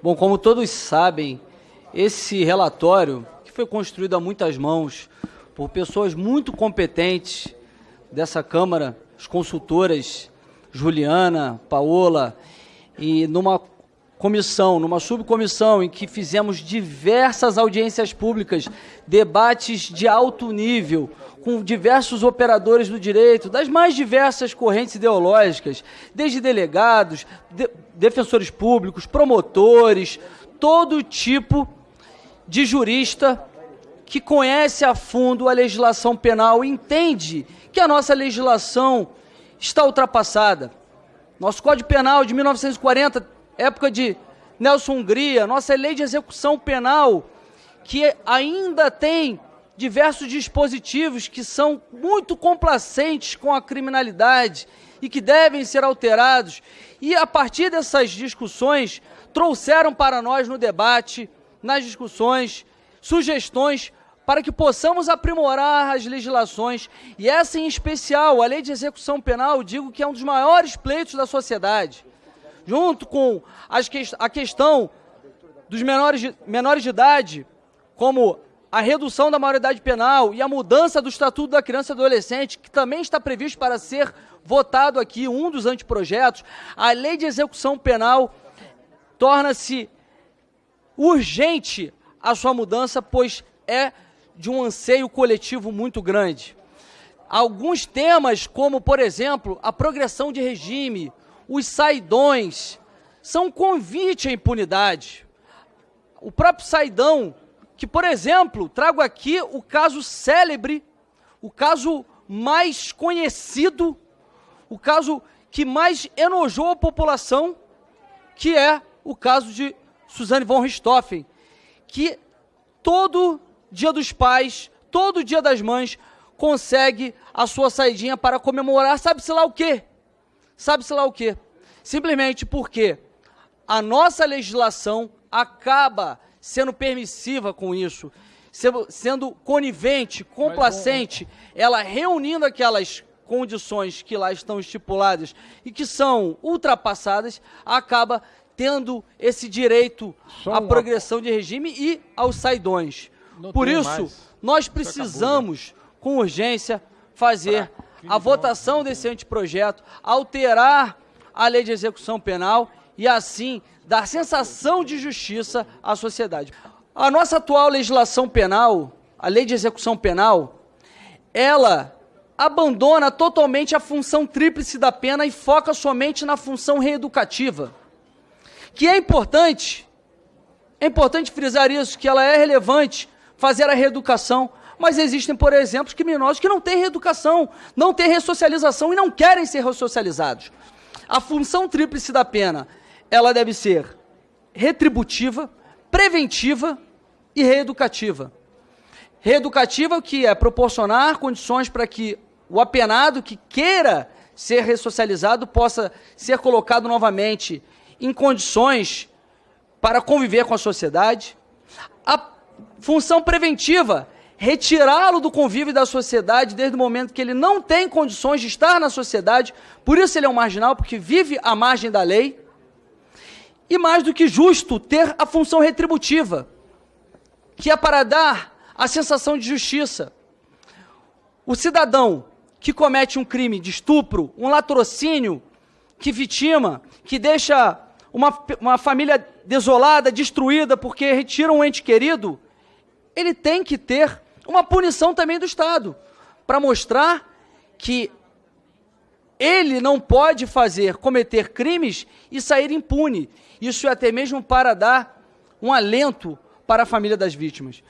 Bom, como todos sabem, esse relatório, que foi construído a muitas mãos por pessoas muito competentes dessa Câmara, as consultoras Juliana, Paola, e numa comissão, numa subcomissão em que fizemos diversas audiências públicas, debates de alto nível, com diversos operadores do direito, das mais diversas correntes ideológicas, desde delegados, de, defensores públicos, promotores, todo tipo de jurista que conhece a fundo a legislação penal e entende que a nossa legislação está ultrapassada. Nosso Código Penal de 1940, época de Nelson Hungria, nossa lei de execução penal, que ainda tem diversos dispositivos que são muito complacentes com a criminalidade e que devem ser alterados. E a partir dessas discussões, trouxeram para nós no debate, nas discussões, sugestões para que possamos aprimorar as legislações. E essa em especial, a Lei de Execução Penal, digo que é um dos maiores pleitos da sociedade. Junto com as que, a questão dos menores de, menores de idade, como a redução da maioridade penal e a mudança do Estatuto da Criança e Adolescente, que também está previsto para ser votado aqui, um dos anteprojetos, a lei de execução penal torna-se urgente a sua mudança, pois é de um anseio coletivo muito grande. Alguns temas, como, por exemplo, a progressão de regime, os saidões, são convite à impunidade. O próprio saidão que, por exemplo, trago aqui o caso célebre, o caso mais conhecido, o caso que mais enojou a população, que é o caso de Suzane von Richthofen, que todo dia dos pais, todo dia das mães, consegue a sua saidinha para comemorar, sabe-se lá o quê? Sabe-se lá o quê? Simplesmente porque a nossa legislação acaba sendo permissiva com isso, sendo conivente, complacente, ela reunindo aquelas condições que lá estão estipuladas e que são ultrapassadas, acaba tendo esse direito à progressão de regime e aos saidões. Não Por isso, mais. nós precisamos, acabou, né? com urgência, fazer a votação desse anteprojeto, alterar a lei de execução penal e assim dar sensação de justiça à sociedade. A nossa atual legislação penal, a lei de execução penal, ela abandona totalmente a função tríplice da pena e foca somente na função reeducativa. Que é importante, é importante frisar isso, que ela é relevante fazer a reeducação, mas existem, por exemplo, criminosos que não têm reeducação, não têm ressocialização e não querem ser ressocializados. A função tríplice da pena ela deve ser retributiva, preventiva e reeducativa. Reeducativa, que é proporcionar condições para que o apenado que queira ser ressocializado possa ser colocado novamente em condições para conviver com a sociedade. A função preventiva, retirá-lo do convívio da sociedade desde o momento que ele não tem condições de estar na sociedade, por isso ele é um marginal, porque vive à margem da lei. E mais do que justo, ter a função retributiva, que é para dar a sensação de justiça. O cidadão que comete um crime de estupro, um latrocínio, que vitima, que deixa uma, uma família desolada, destruída, porque retira um ente querido, ele tem que ter uma punição também do Estado, para mostrar que ele não pode fazer, cometer crimes e sair impune. Isso é até mesmo para dar um alento para a família das vítimas.